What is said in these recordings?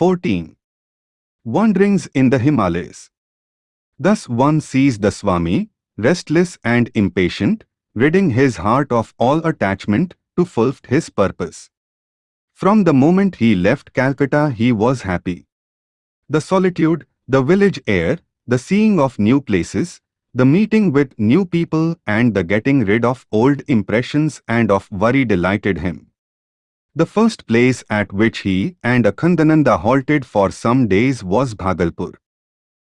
14. Wanderings in the Himalayas. Thus one sees the Swami, restless and impatient, ridding his heart of all attachment to fulfill his purpose. From the moment he left Calcutta he was happy. The solitude, the village air, the seeing of new places, the meeting with new people and the getting rid of old impressions and of worry delighted him. The first place at which he and Akhandananda halted for some days was Bhagalpur.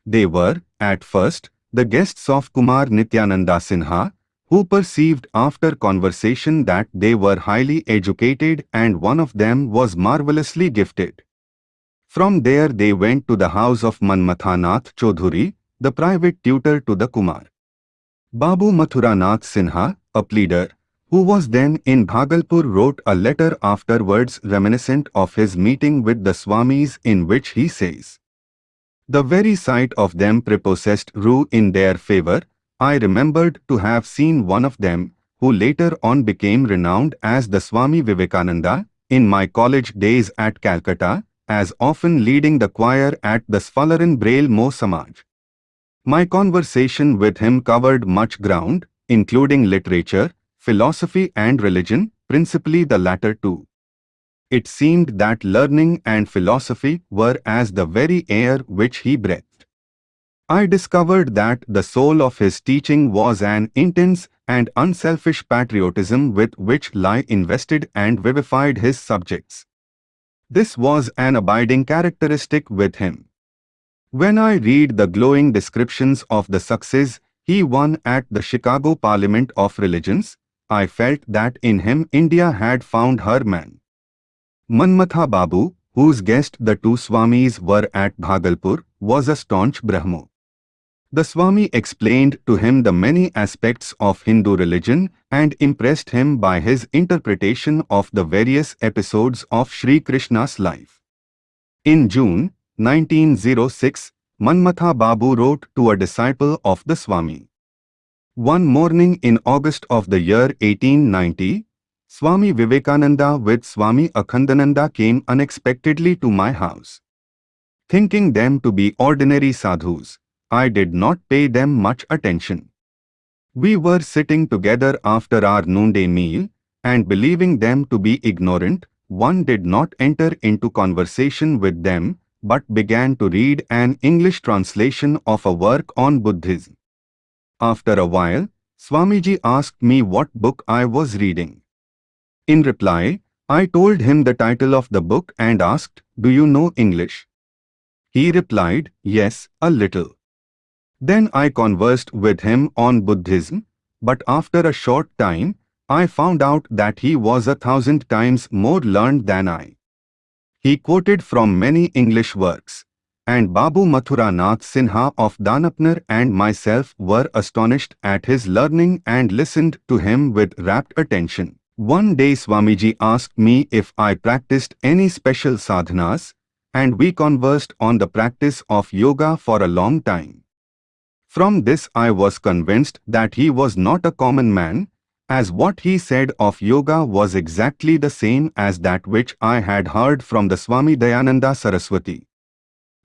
They were, at first, the guests of Kumar Nityananda Sinha, who perceived after conversation that they were highly educated and one of them was marvelously gifted. From there they went to the house of Manmathanath Chodhuri, the private tutor to the Kumar. Babu Mathuranath Sinha, a pleader, who was then in Bhagalpur wrote a letter afterwards reminiscent of his meeting with the Swamis in which he says, The very sight of them prepossessed Rue in their favor. I remembered to have seen one of them, who later on became renowned as the Swami Vivekananda, in my college days at Calcutta, as often leading the choir at the Sadharan Brahmo Samaj. My conversation with him covered much ground, including literature, philosophy and religion, principally the latter two. It seemed that learning and philosophy were as the very air which he breathed. I discovered that the soul of his teaching was an intense and unselfish patriotism with which lie invested and vivified his subjects. This was an abiding characteristic with him. When I read the glowing descriptions of the success he won at the Chicago Parliament of Religions, I felt that in him India had found her man. Manmatha Babu, whose guest the two Swamis were at Bhagalpur, was a staunch Brahmo. The Swami explained to him the many aspects of Hindu religion and impressed him by his interpretation of the various episodes of Sri Krishna's life. In June 1906, Manmatha Babu wrote to a disciple of the Swami. One morning in August of the year 1890, Swami Vivekananda with Swami Akhandananda came unexpectedly to my house. Thinking them to be ordinary sadhus, I did not pay them much attention. We were sitting together after our noonday meal, and believing them to be ignorant, one did not enter into conversation with them, but began to read an English translation of a work on Buddhism. After a while, Swamiji asked me what book I was reading. In reply, I told him the title of the book and asked, Do you know English? He replied, Yes, a little. Then I conversed with him on Buddhism, but after a short time, I found out that he was a thousand times more learned than I. He quoted from many English works, and Babu Mathura Nath Sinha of Danapur and myself were astonished at his learning and listened to him with rapt attention. One day Swamiji asked me if I practiced any special sadhanas, and we conversed on the practice of yoga for a long time. From this I was convinced that he was not a common man, as what he said of yoga was exactly the same as that which I had heard from the Swami Dayananda Saraswati.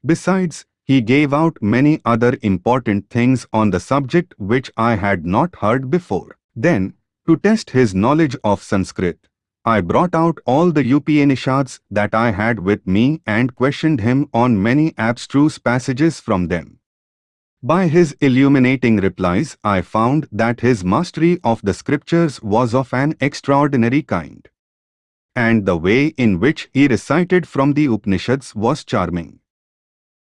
Besides, he gave out many other important things on the subject which I had not heard before. Then, to test his knowledge of Sanskrit, I brought out all the Upanishads that I had with me and questioned him on many abstruse passages from them. By his illuminating replies, I found that his mastery of the scriptures was of an extraordinary kind. And the way in which he recited from the Upanishads was charming.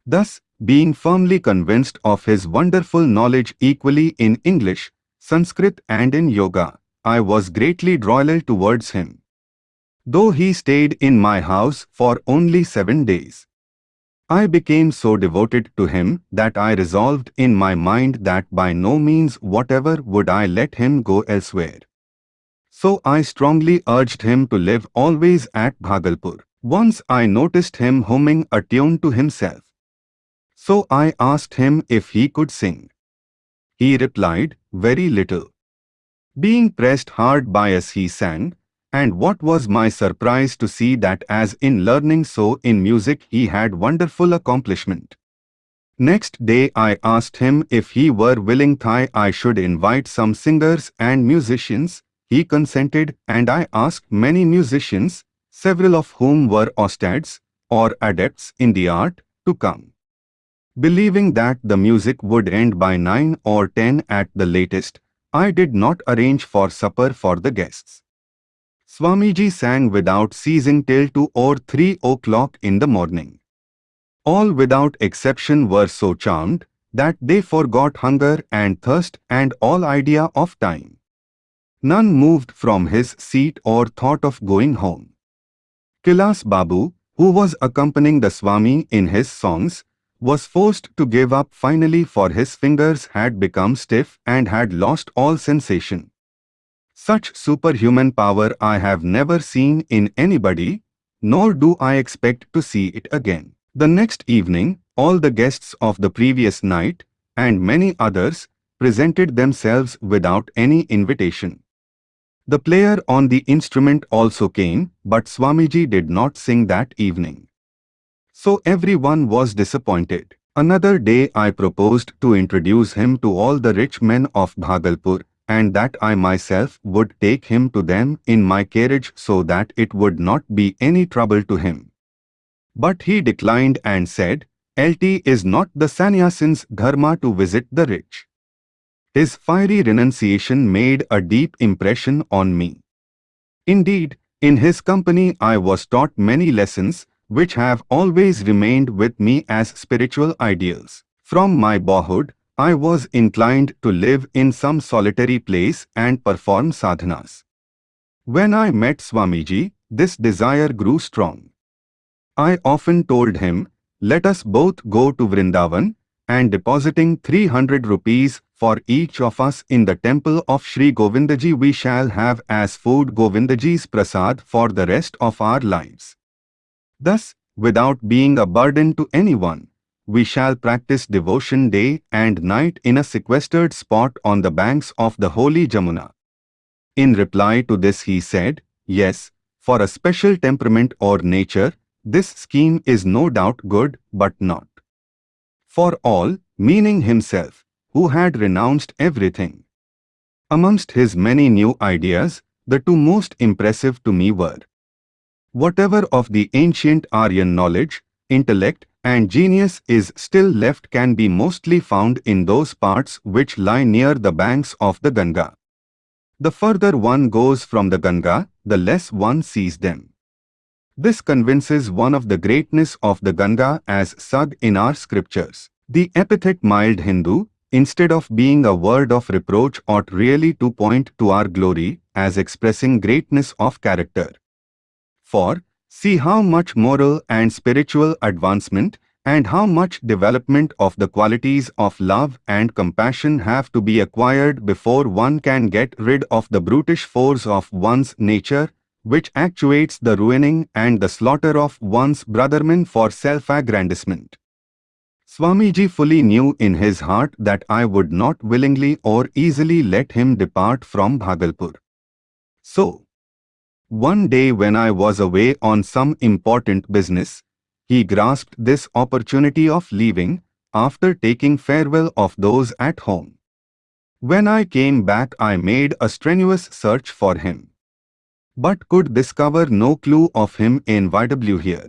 Thus, being firmly convinced of his wonderful knowledge equally in English, Sanskrit and in yoga, I was greatly loyal towards him. Though he stayed in my house for only seven days. I became so devoted to him that I resolved in my mind that by no means whatever would I let him go elsewhere. So I strongly urged him to live always at Bhagalpur. Once I noticed him humming a tune to himself. So I asked him if he could sing. He replied, very little. Being pressed hard by us he sang, And what was my surprise to see that as in learning so in music he had wonderful accomplishment. Next day I asked him if he were willing Thai I should invite some singers and musicians. He consented and I asked many musicians, several of whom were ustads, or adepts in the art, to come. Believing that the music would end by 9 or 10 at the latest, I did not arrange for supper for the guests. Swamiji sang without ceasing till 2 or 3 o'clock in the morning. All without exception were so charmed that they forgot hunger and thirst and all idea of time. None moved from his seat or thought of going home. Kailas Babu, who was accompanying the Swami in his songs, was forced to give up finally for his fingers had become stiff and had lost all sensation. Such superhuman power I have never seen in anybody, nor do I expect to see it again. The next evening, all the guests of the previous night, and many others, presented themselves without any invitation. The player on the instrument also came, but Swamiji did not sing that evening. So everyone was disappointed. Another day I proposed to introduce him to all the rich men of Bhagalpur, and that I myself would take him to them in my carriage so that it would not be any trouble to him. But he declined and said, LT is not the sannyasin's dharma to visit the rich. His fiery renunciation made a deep impression on me. Indeed, in his company I was taught many lessons which have always remained with me as spiritual ideals. From my boyhood, I was inclined to live in some solitary place and perform sadhanas. When I met Swamiji, this desire grew strong. I often told him, let us both go to Vrindavan, and depositing 300 rupees for each of us in the temple of Sri Govindaji we shall have as food Govindaji's prasad for the rest of our lives. Thus, without being a burden to anyone, we shall practice devotion day and night in a sequestered spot on the banks of the holy Jamuna. In reply to this he said, Yes, for a special temperament or nature, this scheme is no doubt good, but not. For all, meaning himself, who had renounced everything. Amongst his many new ideas, the two most impressive to me were Whatever of the ancient Aryan knowledge, intellect, and genius is still left can be mostly found in those parts which lie near the banks of the Ganga. The further one goes from the Ganga, the less one sees them. This convinces one of the greatness of the Ganga as Sag in our scriptures. The epithet mild Hindu, instead of being a word of reproach ought really to point to our glory as expressing greatness of character. For, See how much moral and spiritual advancement and how much development of the qualities of love and compassion have to be acquired before one can get rid of the brutish force of one's nature, which actuates the ruining and the slaughter of one's brothermen for self-aggrandizement. Swamiji fully knew in his heart that I would not willingly or easily let him depart from Bhagalpur. So, one day when I was away on some important business, he grasped this opportunity of leaving after taking farewell of those at home. When I came back I made a strenuous search for him, but could discover no clue of him in YW here.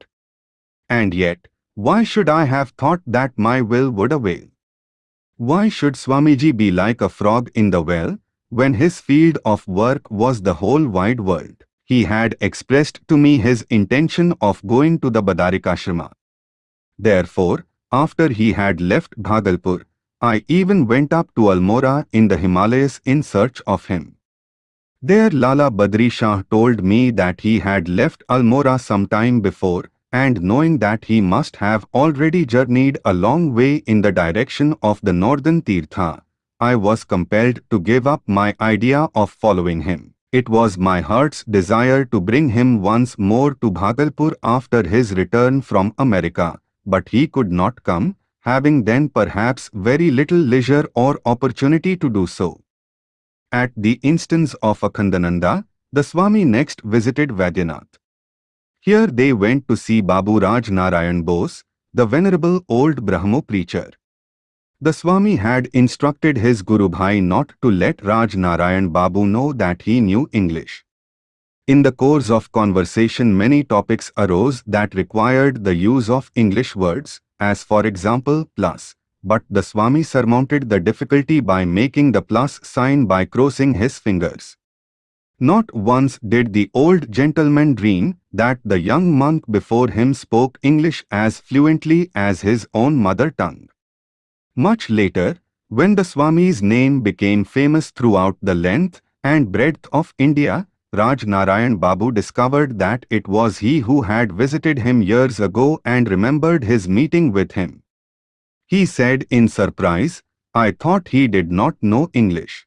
And yet, why should I have thought that my will would avail? Why should Swamiji be like a frog in the well, when his field of work was the whole wide world? He had expressed to me his intention of going to the Badarikashrama. Therefore, after he had left Bhagalpur, I even went up to Almora in the Himalayas in search of him. There Lala Badri Shah told me that he had left Almora some time before and knowing that he must have already journeyed a long way in the direction of the northern Tirtha, I was compelled to give up my idea of following him. It was my heart's desire to bring him once more to Bhagalpur after his return from America, but he could not come, having then perhaps very little leisure or opportunity to do so. At the instance of Akhandananda, the Swami next visited Vaidyanath. Here they went to see Babu Raj Narayan Bose, the venerable old Brahmo preacher. The Swami had instructed his Guru Bhai not to let Raj Narayan Babu know that he knew English. In the course of conversation many topics arose that required the use of English words, as for example plus, but the Swami surmounted the difficulty by making the plus sign by crossing his fingers. Not once did the old gentleman dream that the young monk before him spoke English as fluently as his own mother tongue. Much later, when the Swami's name became famous throughout the length and breadth of India, Raj Narayan Babu discovered that it was he who had visited him years ago and remembered his meeting with him. He said in surprise, I thought he did not know English.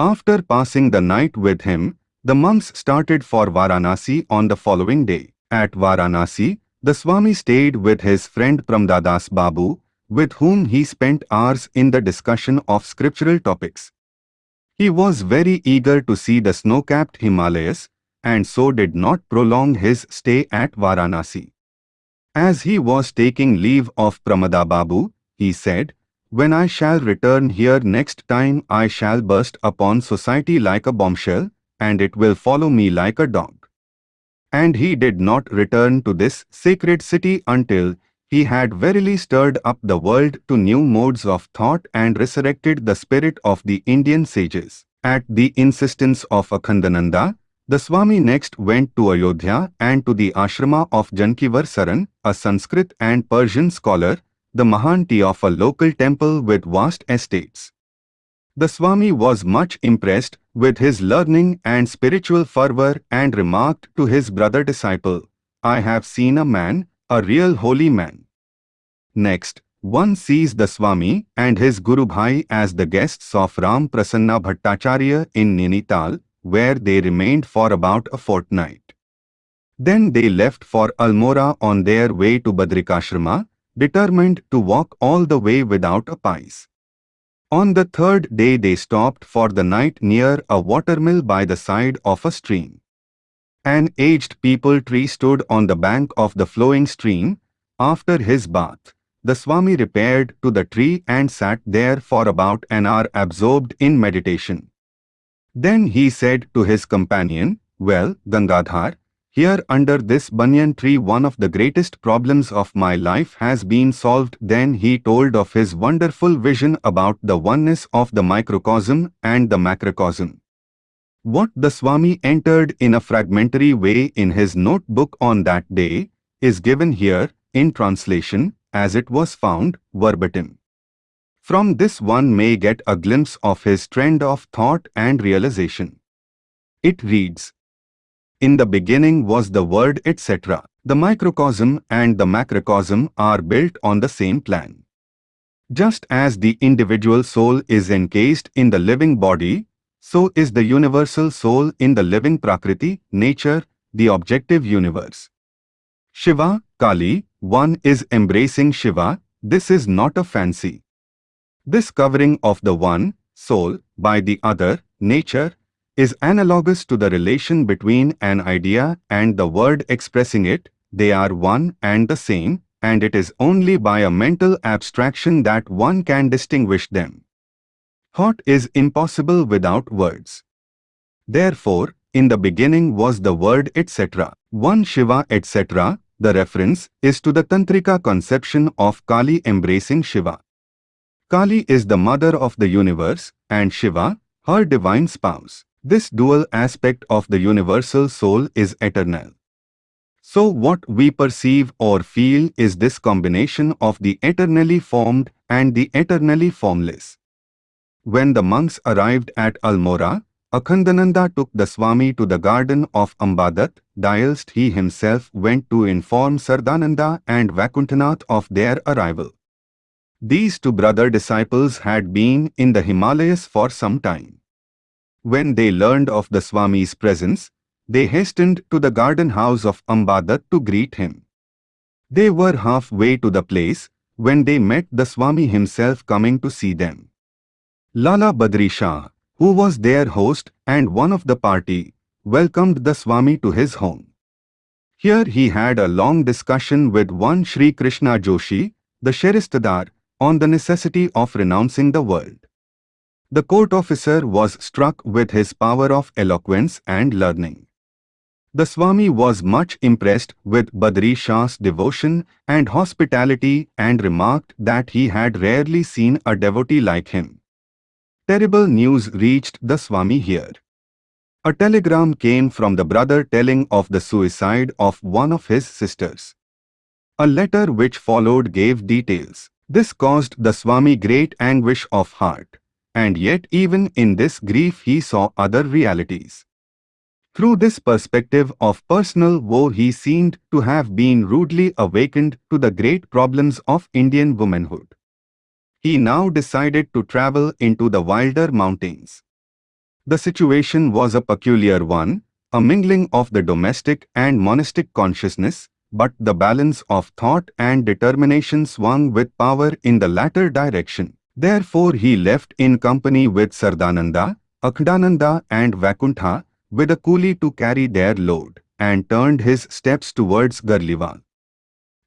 After passing the night with him, the monks started for Varanasi on the following day. At Varanasi, the Swami stayed with his friend Pramadadas Babu, with whom he spent hours in the discussion of scriptural topics. He was very eager to see the snow-capped Himalayas, and so did not prolong his stay at Varanasi. As he was taking leave of Pramada Babu, he said, When I shall return here next time I shall burst upon society like a bombshell, and it will follow me like a dog. And he did not return to this sacred city until he had verily stirred up the world to new modes of thought and resurrected the spirit of the Indian sages. At the insistence of Akhandananda, the Swami next went to Ayodhya and to the ashrama of Jankivar Saran, a Sanskrit and Persian scholar, the Mahanti of a local temple with vast estates. The Swami was much impressed with his learning and spiritual fervor and remarked to his brother disciple, I have seen a man, a real holy man. Next, one sees the Swami and his Guru Bhai as the guests of Ram Prasanna Bhattacharya in Nainital, where they remained for about a fortnight. Then they left for Almora on their way to Badrikashrama, determined to walk all the way without a pice. On the third day they stopped for the night near a watermill by the side of a stream. An aged peepal tree stood on the bank of the flowing stream. After his bath, the Swami repaired to the tree and sat there for about an hour absorbed in meditation. Then he said to his companion, Well, Gangadhar, here under this banyan tree one of the greatest problems of my life has been solved. Then he told of his wonderful vision about the oneness of the microcosm and the macrocosm. What the Swami entered in a fragmentary way in his notebook on that day is given here in translation as it was found verbatim. From this one may get a glimpse of his trend of thought and realization. It reads, In the beginning was the word etc. The microcosm and the macrocosm are built on the same plan. Just as the individual soul is encased in the living body, so is the universal soul in the living Prakriti, nature, the objective universe. Shiva, Kali, one is embracing Shiva, this is not a fancy. This covering of the one, soul, by the other, nature, is analogous to the relation between an idea and the word expressing it, they are one and the same, and it is only by a mental abstraction that one can distinguish them. Thought is impossible without words. Therefore, in the beginning was the word etc. One Shiva etc. The reference is to the Tantrika conception of Kali embracing Shiva. Kali is the mother of the universe and Shiva, her divine spouse. This dual aspect of the universal soul is eternal. So what we perceive or feel is this combination of the eternally formed and the eternally formless. When the monks arrived at Almora, Akhandananda took the Swami to the garden of Ambadat, whilst he himself went to inform Saradananda and Vaikuntanath of their arrival. These two brother disciples had been in the Himalayas for some time. When they learned of the Swami's presence, they hastened to the garden house of Ambadat to greet him. They were halfway to the place when they met the Swami himself coming to see them. Lala Badri Shah, who was their host and one of the party, welcomed the Swami to his home. Here he had a long discussion with one Sri Krishna Joshi, the Sheristadar, on the necessity of renouncing the world. The court officer was struck with his power of eloquence and learning. The Swami was much impressed with Badri Shah's devotion and hospitality and remarked that he had rarely seen a devotee like him. Terrible news reached the Swami here. A telegram came from the brother telling of the suicide of one of his sisters. A letter which followed gave details. This caused the Swami great anguish of heart, and yet even in this grief he saw other realities. Through this perspective of personal woe he seemed to have been rudely awakened to the great problems of Indian womanhood. He now decided to travel into the wilder mountains. The situation was a peculiar one, a mingling of the domestic and monastic consciousness, but the balance of thought and determination swung with power in the latter direction. Therefore he left in company with Saradananda, Akhandananda and Vaikuntha, with a coolie to carry their load, and turned his steps towards Garhwal.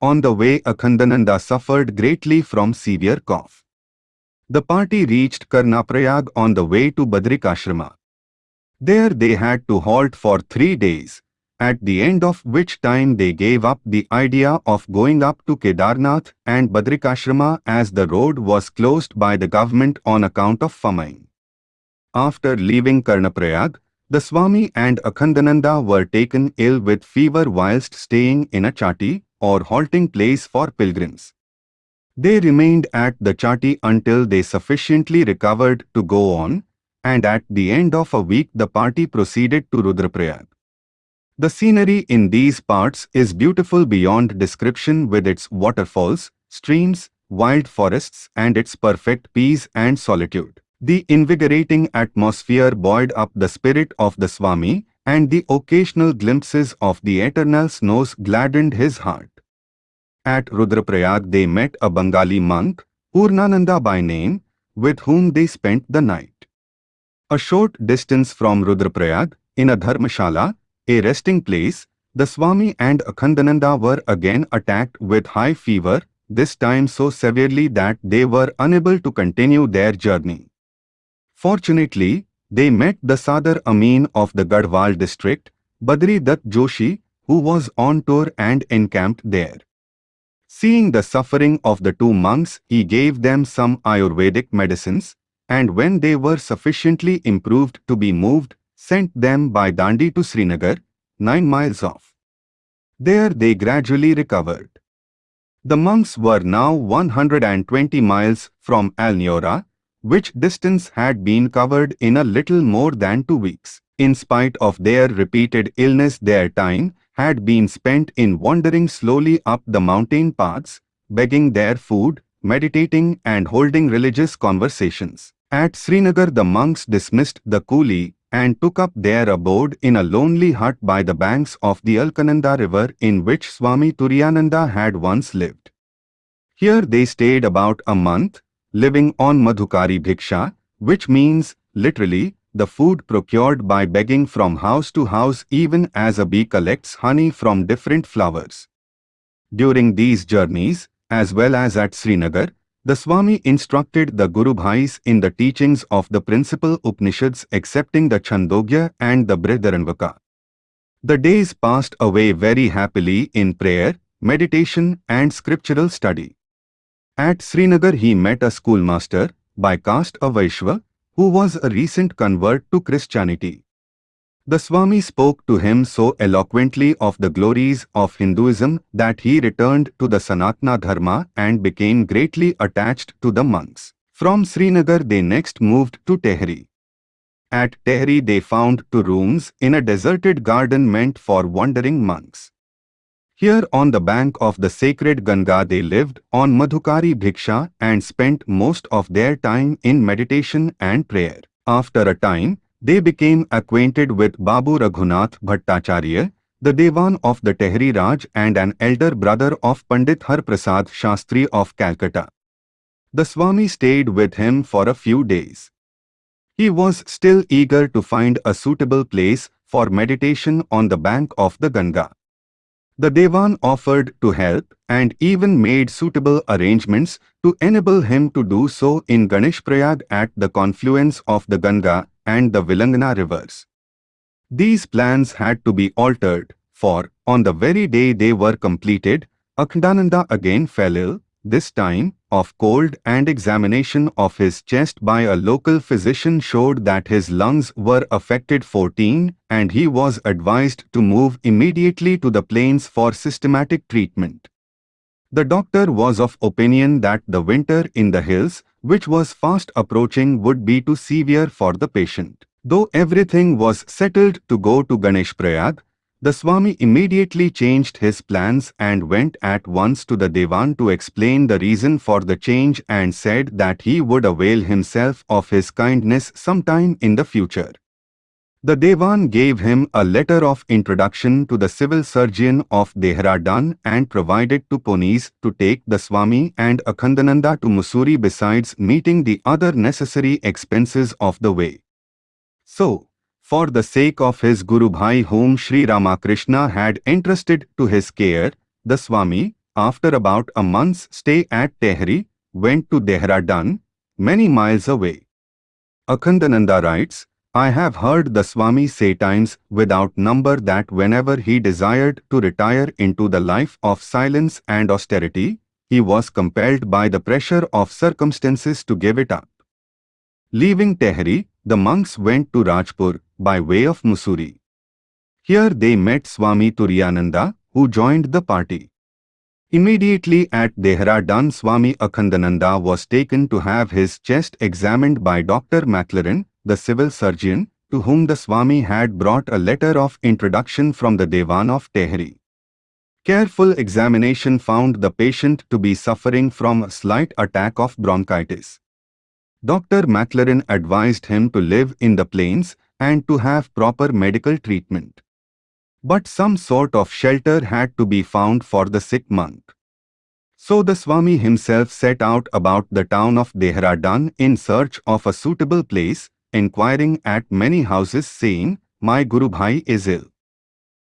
On the way Akhandananda suffered greatly from severe cough. The party reached Karnaprayag on the way to Badrikashrama. There they had to halt for three days, at the end of which time they gave up the idea of going up to Kedarnath and Badrikashrama as the road was closed by the government on account of famine. After leaving Karnaprayag, the Swami and Akhandananda were taken ill with fever whilst staying in a chati or halting place for pilgrims. They remained at the chati until they sufficiently recovered to go on, and at the end of a week the party proceeded to Rudraprayag. The scenery in these parts is beautiful beyond description with its waterfalls, streams, wild forests and its perfect peace and solitude. The invigorating atmosphere buoyed up the spirit of the Swami and the occasional glimpses of the eternal snows gladdened his heart. At Rudraprayag they met a Bengali monk, Purnananda by name, with whom they spent the night. A short distance from Rudraprayag, in a dharmashala, a resting place, the Swami and Akhandananda were again attacked with high fever, this time so severely that they were unable to continue their journey. Fortunately, they met the Sadar Amin of the Garhwal district, Badri Dutt Joshi, who was on tour and encamped there. Seeing the suffering of the two monks, he gave them some Ayurvedic medicines, and when they were sufficiently improved to be moved, sent them by Dandi to Srinagar, nine miles off. There they gradually recovered. The monks were now 120 miles from Almora, which distance had been covered in a little more than two weeks. In spite of their repeated illness their time had been spent in wandering slowly up the mountain paths, begging their food, meditating and holding religious conversations. At Srinagar the monks dismissed the coolie and took up their abode in a lonely hut by the banks of the Alakananda river in which Swami Turiyananda had once lived. Here they stayed about a month, living on Madhukari Bhiksha, which means, literally, the food procured by begging from house to house even as a bee collects honey from different flowers. During these journeys, as well as at Srinagar, the Swami instructed the Guru Bhais in the teachings of the principal Upanishads excepting the Chandogya and the Brihadaranyaka. The days passed away very happily in prayer, meditation and scriptural study. At Srinagar he met a schoolmaster, by caste a Vaishya, who was a recent convert to Christianity. The Swami spoke to him so eloquently of the glories of Hinduism that he returned to the Sanatana Dharma and became greatly attached to the monks. From Srinagar they next moved to Tehri. At Tehri they found two rooms in a deserted garden meant for wandering monks. Here on the bank of the sacred Ganga they lived on Madhukari Bhiksha and spent most of their time in meditation and prayer. After a time, they became acquainted with Babu Raghunath Bhattacharya, the Devan of the Tehri Raj and an elder brother of Pandit Harprasad Shastri of Calcutta. The Swami stayed with him for a few days. He was still eager to find a suitable place for meditation on the bank of the Ganga. The Devan offered to help and even made suitable arrangements to enable him to do so in Ganeshprayag at the confluence of the Ganga and the Bhilangana rivers. These plans had to be altered, for, on the very day they were completed, Akhandananda again fell ill, this time, of cold and examination of his chest by a local physician showed that his lungs were affected 14 and he was advised to move immediately to the plains for systematic treatment. The doctor was of opinion that the winter in the hills, which was fast approaching would be too severe for the patient. Though everything was settled to go to Ganesh Prayag, the Swami immediately changed his plans and went at once to the Devan to explain the reason for the change and said that he would avail himself of his kindness sometime in the future. The Devan gave him a letter of introduction to the civil surgeon of Dehradun and provided two ponies to take the Swami and Akhandananda to Mussoorie besides meeting the other necessary expenses of the way. So, for the sake of his Guru Bhai whom Sri Ramakrishna had entrusted to his care, the Swami, after about a month's stay at Tehri, went to Dehradun, many miles away. Akhandananda writes, I have heard the Swami say times without number that whenever he desired to retire into the life of silence and austerity, he was compelled by the pressure of circumstances to give it up. Leaving Tehri, the monks went to Rajpur by way of Mussoorie. Here they met Swami Turiyananda, who joined the party. Immediately at Dehradun Swami Akhandananda was taken to have his chest examined by Dr. Maclaren, the civil surgeon, to whom the Swami had brought a letter of introduction from the Devan of Tehri. Careful examination found the patient to be suffering from a slight attack of bronchitis. Dr. Maclaren advised him to live in the plains and to have proper medical treatment. But some sort of shelter had to be found for the sick monk. So the Swami himself set out about the town of Dehradun in search of a suitable place, inquiring at many houses saying, My Guru Bhai is ill.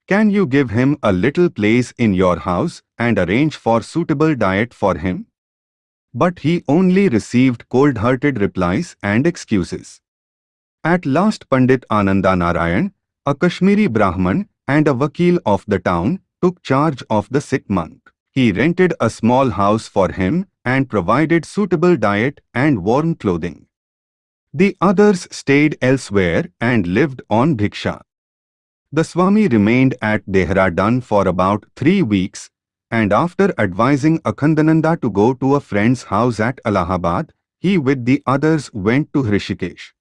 Can you give him a little place in your house and arrange for suitable diet for him? But he only received cold-hearted replies and excuses. At last Pandit Ananda Narayan, a Kashmiri Brahman and a Vakil of the town, took charge of the sick monk. He rented a small house for him and provided suitable diet and warm clothing. The others stayed elsewhere and lived on bhiksha. The Swami remained at Dehradun for about three weeks and after advising Akhandananda to go to a friend's house at Allahabad, he with the others went to Hrishikesh.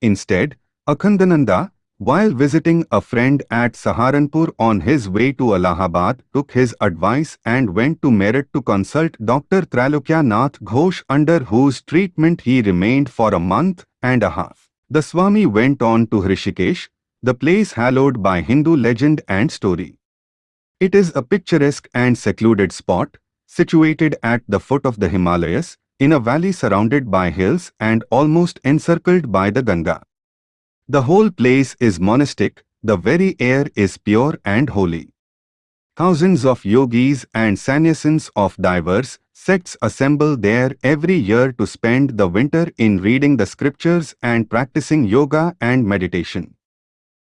Instead, Akhandananda, while visiting a friend at Saharanpur on his way to Allahabad, took his advice and went to Meerut to consult Dr. Trailokya Nath Ghosh under whose treatment he remained for a month and a half. The Swami went on to Hrishikesh, the place hallowed by Hindu legend and story. It is a picturesque and secluded spot, situated at the foot of the Himalayas, in a valley surrounded by hills and almost encircled by the Ganga. The whole place is monastic, the very air is pure and holy. Thousands of yogis and sannyasins of diverse sects assemble there every year to spend the winter in reading the scriptures and practicing yoga and meditation.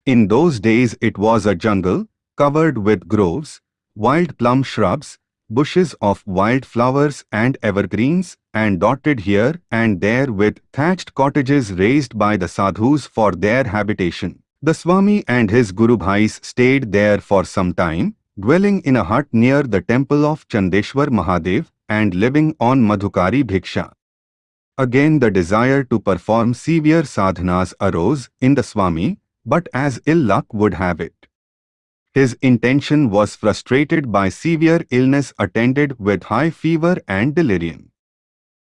In those days it was a jungle, covered with groves, wild plum shrubs, bushes of wild flowers and evergreens, and dotted here and there with thatched cottages raised by the sadhus for their habitation. The Swami and his Guru Bhais stayed there for some time, dwelling in a hut near the temple of Chandeshwar Mahadev and living on Madhukari Bhiksha. Again the desire to perform severe sadhanas arose in the Swami, but as ill luck would have it. His intention was frustrated by severe illness attended with high fever and delirium.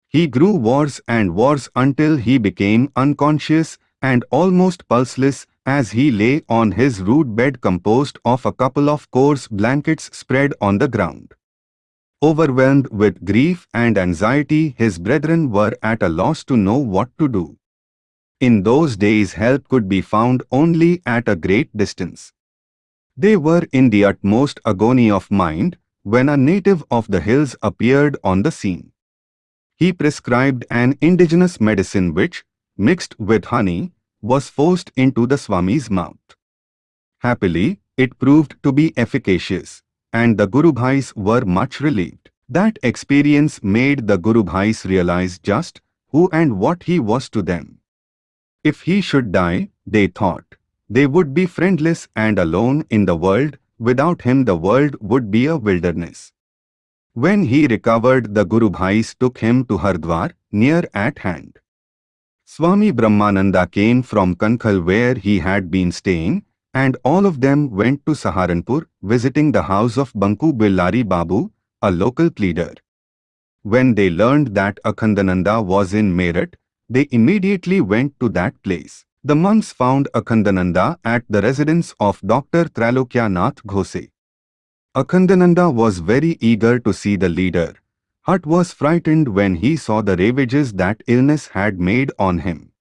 He grew worse and worse until he became unconscious and almost pulseless as he lay on his rude bed composed of a couple of coarse blankets spread on the ground. Overwhelmed with grief and anxiety, his brethren were at a loss to know what to do. In those days help could be found only at a great distance. They were in the utmost agony of mind when a native of the hills appeared on the scene. He prescribed an indigenous medicine which, mixed with honey, was forced into the Swami's mouth. Happily, it proved to be efficacious, and the Guru Bhais were much relieved. That experience made the Guru Bhais realize just who and what he was to them. If he should die, they thought, they would be friendless and alone in the world, without him the world would be a wilderness. When he recovered the Guru Bhais took him to Hardwar, near at hand. Swami Brahmananda came from Kankhal where he had been staying, and all of them went to Saharanpur, visiting the house of Banku Behari Babu, a local pleader. When they learned that Akhandananda was in Meerut, they immediately went to that place. The monks found Akhandananda at the residence of Dr. Nath Ghose. Akhandananda was very eager to see the leader. Hut was frightened when he saw the ravages that illness had made on him.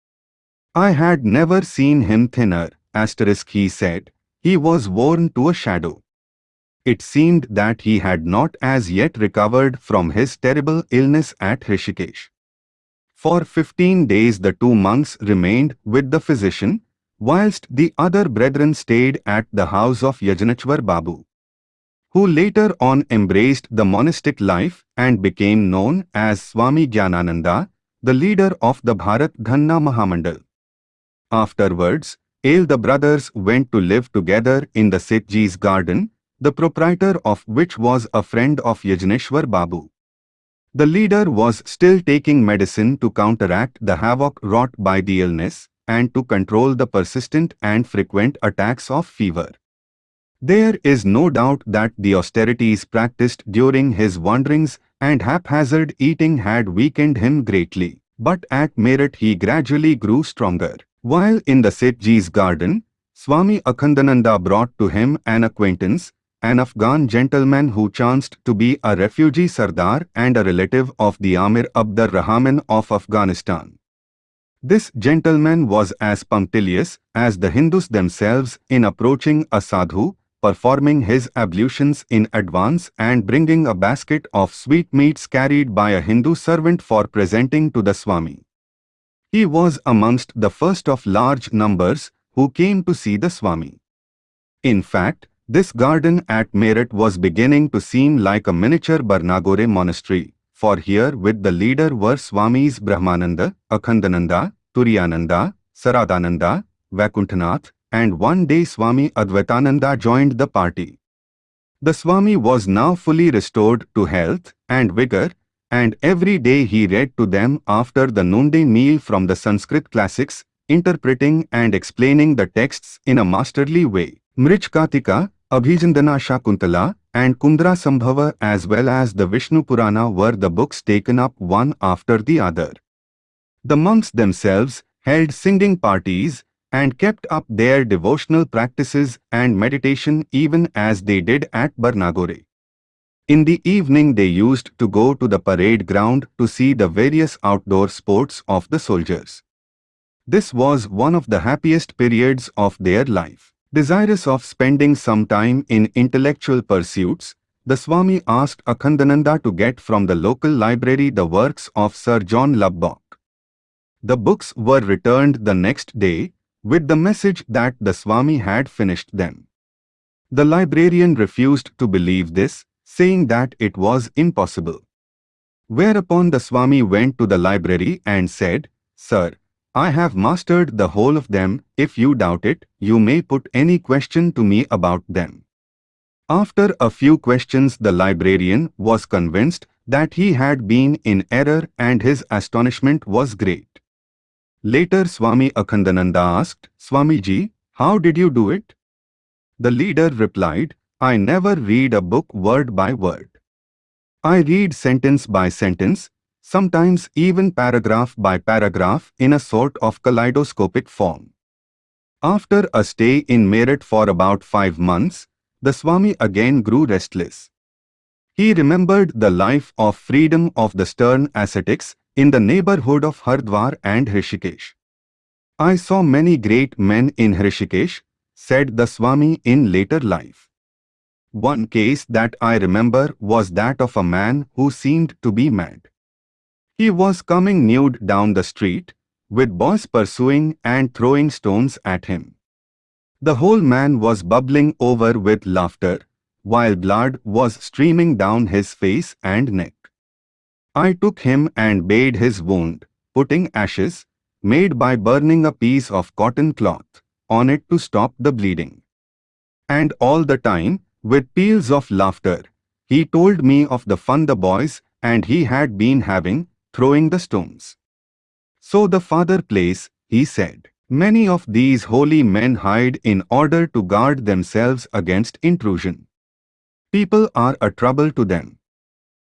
I had never seen him thinner, asterisk he said. He was worn to a shadow. It seemed that he had not as yet recovered from his terrible illness at Rishikesh. For fifteen days the two monks remained with the physician, whilst the other brethren stayed at the house of Yajneshwar Babu, who later on embraced the monastic life and became known as Swami Gyanananda, the leader of the Bharat Dharma Mahamandal. Afterwards, Ale the brothers went to live together in the Sethji's garden, the proprietor of which was a friend of Yajneshwar Babu. The leader was still taking medicine to counteract the havoc wrought by the illness and to control the persistent and frequent attacks of fever. There is no doubt that the austerities practiced during his wanderings and haphazard eating had weakened him greatly, but at Meerut he gradually grew stronger. While in the Sethji's garden, Swami Akhandananda brought to him an acquaintance, an Afghan gentleman who chanced to be a refugee Sardar and a relative of the Amir Abdur Rahman of Afghanistan. This gentleman was as punctilious as the Hindus themselves in approaching a sadhu, performing his ablutions in advance and bringing a basket of sweetmeats carried by a Hindu servant for presenting to the Swami. He was amongst the first of large numbers who came to see the Swami. In fact, this garden at Meerut was beginning to seem like a miniature Barnagore monastery, for here with the leader were Swamis Brahmananda, Akhandananda, Turiyananda, Saradananda, Vaikuntanath, and one day Swami Advaitananda joined the party. The Swami was now fully restored to health and vigor, and every day he read to them after the noonday meal from the Sanskrit classics, interpreting and explaining the texts in a masterly way. Mrichkatika, Abhijandana Shakuntala and Kundra Sambhava as well as the Vishnu Purana were the books taken up one after the other. The monks themselves held singing parties and kept up their devotional practices and meditation even as they did at Barnagore. In the evening they used to go to the parade ground to see the various outdoor sports of the soldiers. This was one of the happiest periods of their life. Desirous of spending some time in intellectual pursuits, the Swami asked Akhandananda to get from the local library the works of Sir John Lubbock. The books were returned the next day with the message that the Swami had finished them. The librarian refused to believe this, saying that it was impossible. Whereupon the Swami went to the library and said, Sir, I have mastered the whole of them. If you doubt it, you may put any question to me about them. After a few questions the librarian was convinced that he had been in error and his astonishment was great. Later Swami Akhandananda asked, Swamiji, how did you do it? The leader replied, I never read a book word by word. I read sentence by sentence, sometimes even paragraph by paragraph in a sort of kaleidoscopic form. After a stay in Meerut for about five months, the Swami again grew restless. He remembered the life of freedom of the stern ascetics in the neighborhood of Hardwar and Rishikesh. I saw many great men in Hrishikesh, said the Swami in later life. One case that I remember was that of a man who seemed to be mad. He was coming nude down the street, with boys pursuing and throwing stones at him. The whole man was bubbling over with laughter, while blood was streaming down his face and neck. I took him and bathed his wound, putting ashes, made by burning a piece of cotton cloth, on it to stop the bleeding. And all the time, with peals of laughter, he told me of the fun the boys and he had been having, throwing the stones. So the father place, he said. Many of these holy men hide in order to guard themselves against intrusion. People are a trouble to them.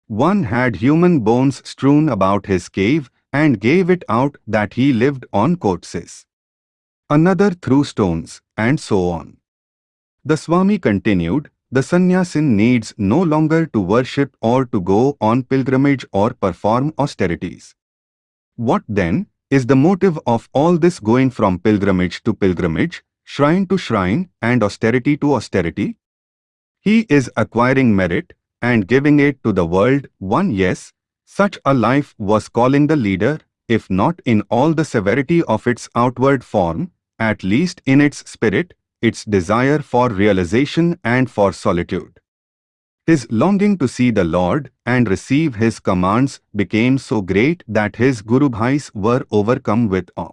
One had human bones strewn about his cave and gave it out that he lived on corpses. Another threw stones, and so on. The Swami continued, the sannyasin needs no longer to worship or to go on pilgrimage or perform austerities. What then is the motive of all this going from pilgrimage to pilgrimage, shrine to shrine and austerity to austerity? He is acquiring merit and giving it to the world, one yes, such a life was calling the leader, if not in all the severity of its outward form, at least in its spirit, its desire for realization and for solitude. His longing to see the Lord and receive His commands became so great that his Guru Bhais were overcome with awe.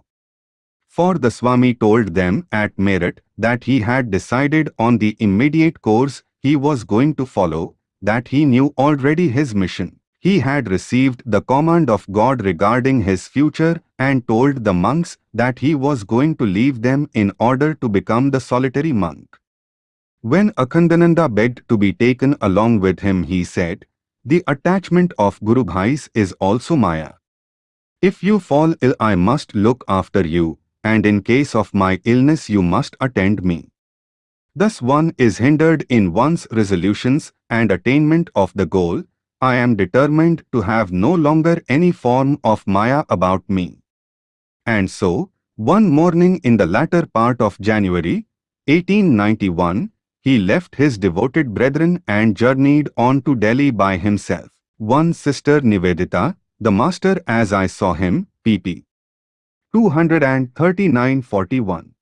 For the Swami told them at Meerut that he had decided on the immediate course he was going to follow, that he knew already his mission. He had received the command of God regarding his future and told the monks that he was going to leave them in order to become the solitary monk. When Akhandananda begged to be taken along with him, he said, The attachment of Guru Bhais is also Maya. If you fall ill, I must look after you, and in case of my illness, you must attend me. Thus one is hindered in one's resolutions and attainment of the goal. I am determined to have no longer any form of Maya about me. And so, one morning in the latter part of January, 1891, he left his devoted brethren and journeyed on to Delhi by himself. One sister Nivedita, the master as I saw him, pp. 239-41.